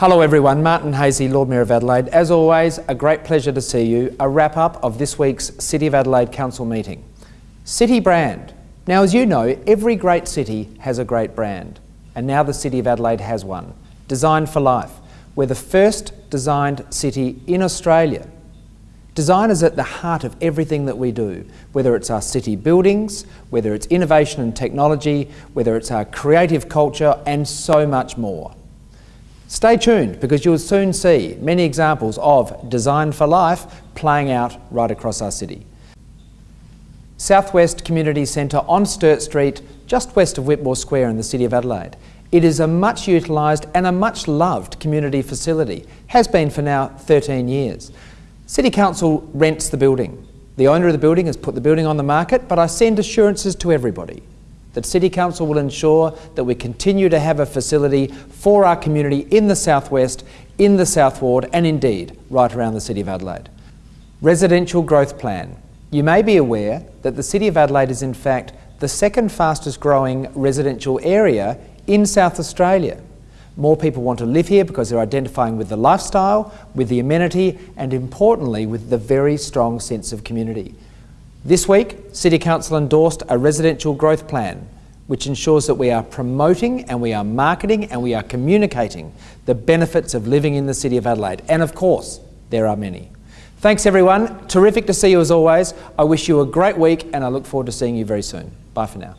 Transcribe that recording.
Hello everyone, Martin Haese, Lord Mayor of Adelaide. As always, a great pleasure to see you. A wrap up of this week's City of Adelaide Council meeting. City brand. Now as you know, every great city has a great brand. And now the City of Adelaide has one. Designed for Life. We're the first designed city in Australia. Design is at the heart of everything that we do, whether it's our city buildings, whether it's innovation and technology, whether it's our creative culture and so much more. Stay tuned because you'll soon see many examples of Design for Life playing out right across our city. Southwest Community Centre on Sturt Street, just west of Whitmore Square in the City of Adelaide. It is a much utilised and a much loved community facility, has been for now 13 years. City Council rents the building. The owner of the building has put the building on the market, but I send assurances to everybody that City Council will ensure that we continue to have a facility for our community in the southwest, in the South Ward and indeed right around the City of Adelaide. Residential Growth Plan. You may be aware that the City of Adelaide is in fact the second fastest growing residential area in South Australia. More people want to live here because they're identifying with the lifestyle, with the amenity and importantly with the very strong sense of community. This week, City Council endorsed a residential growth plan which ensures that we are promoting and we are marketing and we are communicating the benefits of living in the City of Adelaide. And of course, there are many. Thanks everyone. Terrific to see you as always. I wish you a great week and I look forward to seeing you very soon. Bye for now.